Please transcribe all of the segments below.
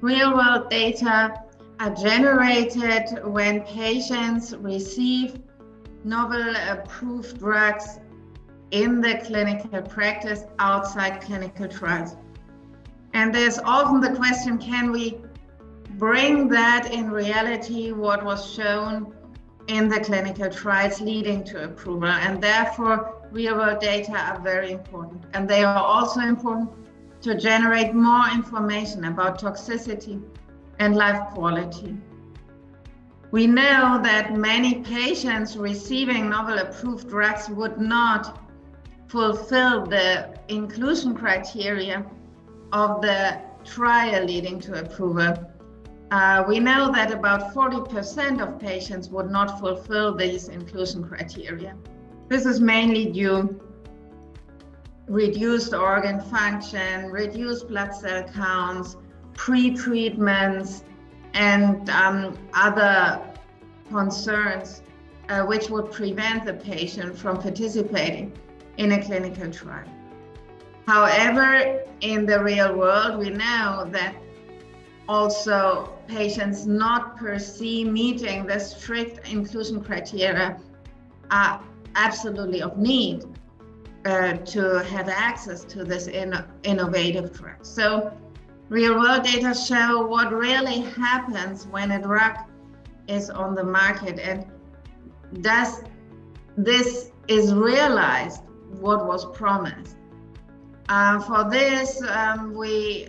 real world data are generated when patients receive novel approved drugs in the clinical practice outside clinical trials. And there's often the question, can we bring that in reality, what was shown in the clinical trials leading to approval? And therefore, real world data are very important. And they are also important to generate more information about toxicity and life quality. We know that many patients receiving novel approved drugs would not fulfill the inclusion criteria of the trial leading to approval. Uh, we know that about 40% of patients would not fulfill these inclusion criteria. This is mainly due reduced organ function, reduced blood cell counts, pre-treatments, and um, other concerns uh, which would prevent the patient from participating in a clinical trial. However, in the real world, we know that also patients not per se meeting the strict inclusion criteria are absolutely of need uh, to have access to this in, innovative drug. So real world data show what really happens when a drug is on the market and does this is realized what was promised. Uh, for this, um, we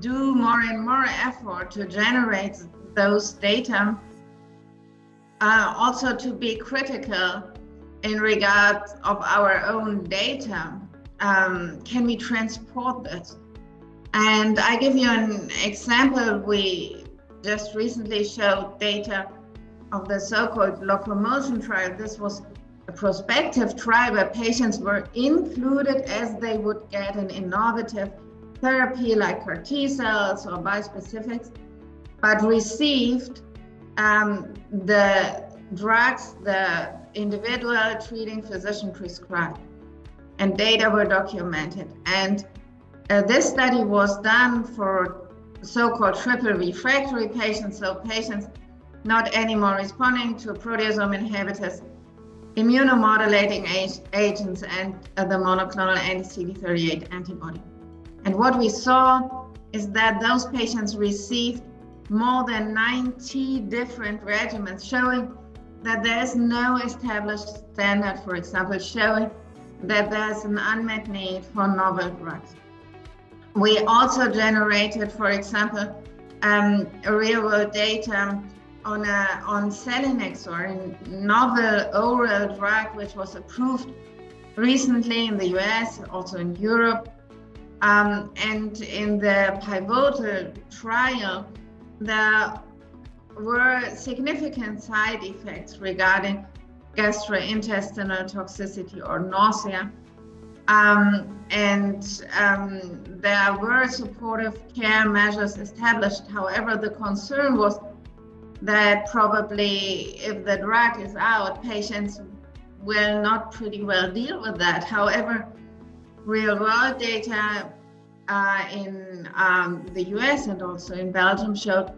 do more and more effort to generate those data, uh, also to be critical in regard of our own data. Um, can we transport this? And I give you an example. We just recently showed data of the so-called LocoMMotion trial. This was a prospective trial where patients were included as they would get an innovative therapy like CAR T cells or bispecifics, but received um, the drugs the individual treating physician prescribed. And data were documented. And uh, this study was done for so-called triple refractory patients, so patients not anymore responding to proteasome inhibitors immunomodulating agents and uh, the monoclonal anti-CD38 antibody. And what we saw is that those patients received more than 90 different regimens showing that there is no established standard, for example, showing that there's an unmet need for novel drugs. We also generated, for example, um, real world data on, a, on selinexor, a novel oral drug which was approved recently in the US, also in Europe. Um, and in the pivotal trial, there were significant side effects regarding gastrointestinal toxicity or nausea. Um, and um, there were supportive care measures established. However, the concern was that probably if the drug is out, patients will not pretty well deal with that. However, real world data uh, in um, the US and also in Belgium showed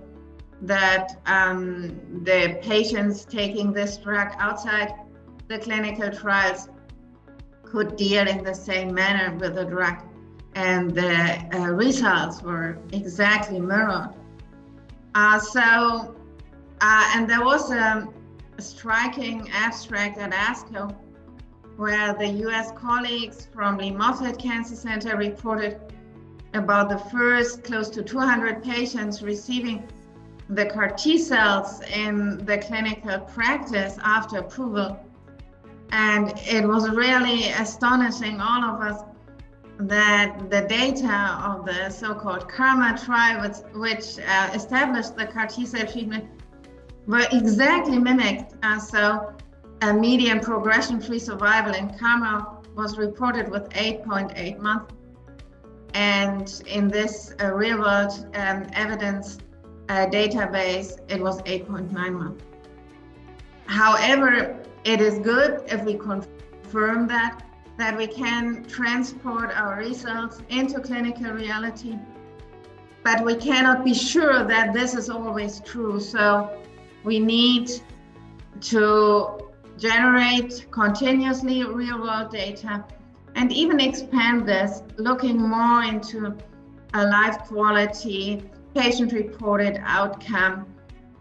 that um, the patients taking this drug outside the clinical trials could deal in the same manner with the drug and the uh, results were exactly mirrored. Uh, so uh, and there was a, striking abstract at ASCO where the US colleagues from the Moffitt Cancer Center reported about the first close to 200 patients receiving the CAR T cells in the clinical practice after approval. And it was really astonishing, all of us, that the data of the so-called KarMMa trial, which, which uh, established the CAR T cell treatment were exactly mimicked. Uh, so a median progression-free survival in KarMMa was reported with 8.8 months. And in this uh, real-world um, evidence uh, database, it was 8.9 months. However, it is good if we confirm that, that we can transport our results into clinical reality but we cannot be sure that this is always true. So we need to generate continuously real world data and even expand this, looking more into a life quality, patient reported outcome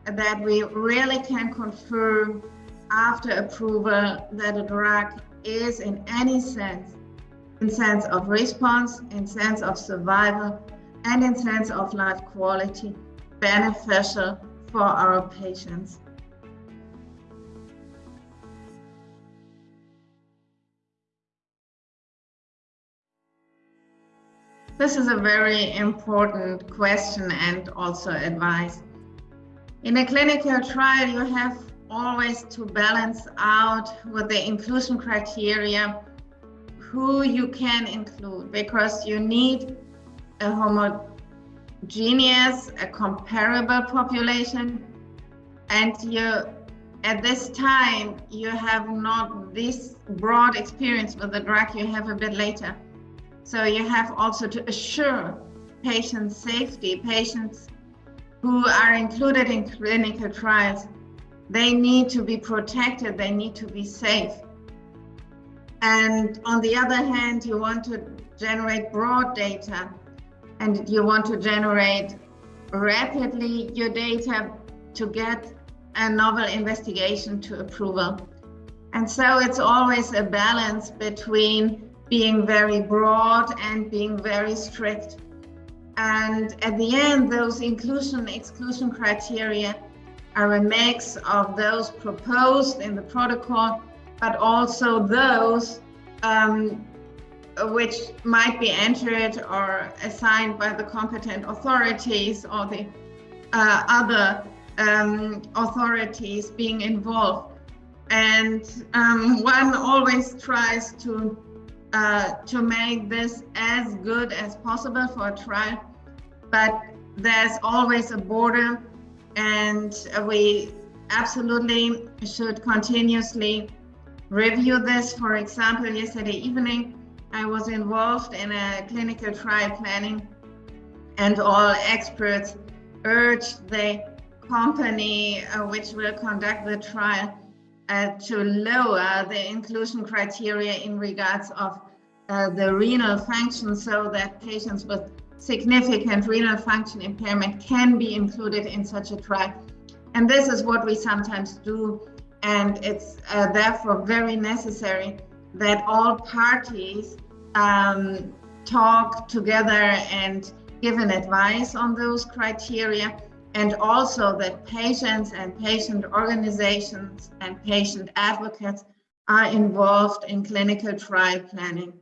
that we really can confirm after approval that a drug is in any sense, in sense of response, in sense of survival, and in sense of life quality, beneficial for our patients. This is a very important question and also advice. In a clinical trial, you have always to balance out with the inclusion criteria who you can include because you need a homogeneous, a comparable population and you at this time you have not this broad experience with the drug you have a bit later so you have also to assure patient safety, patients who are included in clinical trials, they need to be protected, they need to be safe. And on the other hand, you want to generate broad data and you want to generate rapidly your data to get a novel investigation to approval. And so it's always a balance between being very broad and being very strict. And at the end, those inclusion exclusion criteria are a mix of those proposed in the protocol, but also those um, which might be entered or assigned by the competent authorities or the uh, other um, authorities being involved. And um, one always tries to uh, to make this as good as possible for a trial, but there's always a border and we absolutely should continuously review this. For example, yesterday evening, I was involved in a clinical trial planning and all experts urged the company uh, which will conduct the trial uh, to lower the inclusion criteria in regards of uh, the renal function so that patients with significant renal function impairment can be included in such a trial. And this is what we sometimes do. And it's uh, therefore very necessary that all parties um, talk together and give an advice on those criteria and also that patients and patient organizations and patient advocates are involved in clinical trial planning.